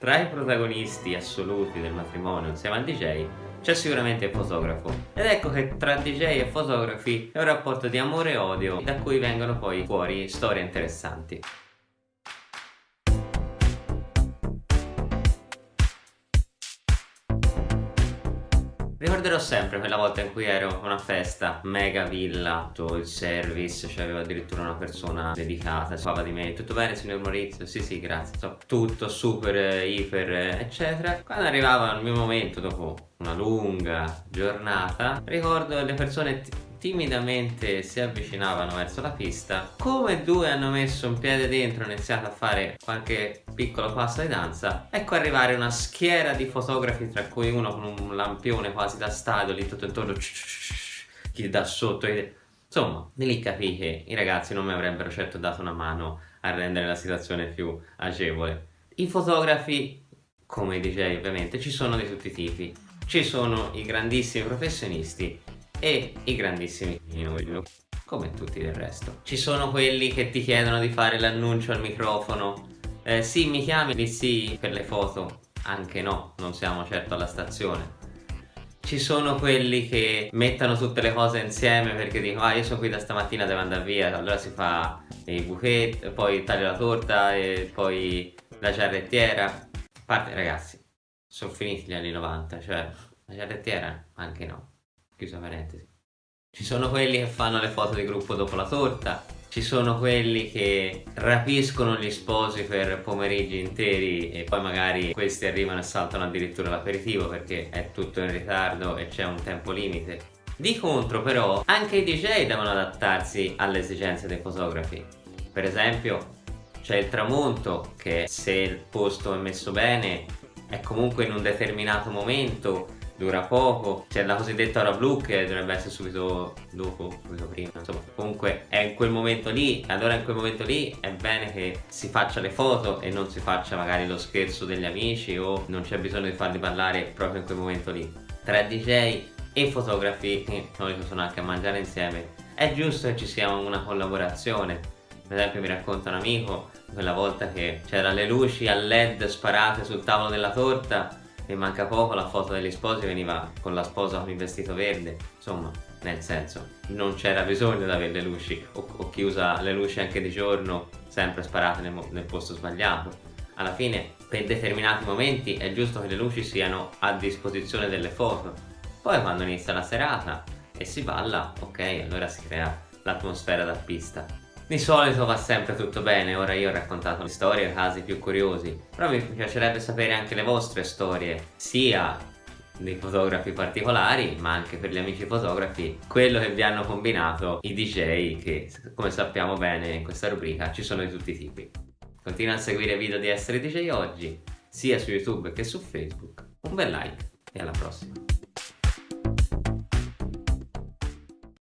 Tra i protagonisti assoluti del matrimonio insieme al DJ c'è sicuramente il fotografo ed ecco che tra DJ e fotografi è un rapporto di amore e odio da cui vengono poi fuori storie interessanti. Ricorderò sempre quella volta in cui ero a una festa, mega villa, tutto il service, c'aveva addirittura una persona dedicata, parlava di me, tutto bene signor Maurizio? Sì sì grazie, tutto super, iper, eccetera. Quando arrivava il mio momento, dopo una lunga giornata, ricordo le persone timidamente si avvicinavano verso la pista. Come due hanno messo un piede dentro e iniziato a fare qualche piccolo passo di danza ecco arrivare una schiera di fotografi tra cui uno con un lampione quasi da stadio lì tutto intorno chi da sotto insomma lì capì che i ragazzi non mi avrebbero certo dato una mano a rendere la situazione più agevole. I fotografi come i DJ ovviamente ci sono di tutti i tipi. Ci sono i grandissimi professionisti e i grandissimi noi come tutti del resto. Ci sono quelli che ti chiedono di fare l'annuncio al microfono. Eh, sì mi chiami? Lì sì per le foto. Anche no non siamo certo alla stazione. Ci sono quelli che mettono tutte le cose insieme perché dicono ah io sono qui da stamattina devo andare via. Allora si fa i bouquet poi taglio la torta e poi la ciarrettiera parte ragazzi sono finiti gli anni 90 cioè la ciarrettiera anche no chiusa parentesi. Ci sono quelli che fanno le foto di gruppo dopo la torta, ci sono quelli che rapiscono gli sposi per pomeriggi interi e poi magari questi arrivano e saltano addirittura l'aperitivo perché è tutto in ritardo e c'è un tempo limite. Di contro però anche i DJ devono adattarsi alle esigenze dei fotografi. Per esempio c'è il tramonto che se il posto è messo bene è comunque in un determinato momento dura poco c'è la cosiddetta ora blu che dovrebbe essere subito dopo subito prima insomma comunque è in quel momento lì allora in quel momento lì è bene che si faccia le foto e non si faccia magari lo scherzo degli amici o non c'è bisogno di farli parlare proprio in quel momento lì. Tra DJ e fotografi che solito sono anche a mangiare insieme. È giusto che ci sia una collaborazione. Per esempio mi racconta un amico quella volta che c'erano le luci a led sparate sul tavolo della torta e manca poco la foto degli sposi veniva con la sposa con il vestito verde insomma nel senso non c'era bisogno di avere le luci o, o, chi usa le luci anche di giorno sempre sparate nel, nel posto sbagliato. Alla fine per determinati momenti è giusto che le luci siano a disposizione delle foto. Poi quando inizia la serata e si balla ok allora si crea l'atmosfera da pista di solito va sempre tutto bene, ora io ho raccontato storie, i casi più curiosi, però mi piacerebbe sapere anche le vostre storie, sia dei fotografi particolari ma anche per gli amici fotografi quello che vi hanno combinato i DJ che come sappiamo bene in questa rubrica ci sono di tutti i tipi. Continua a seguire i video di Essere DJ Oggi sia su YouTube che su Facebook. Un bel like e alla prossima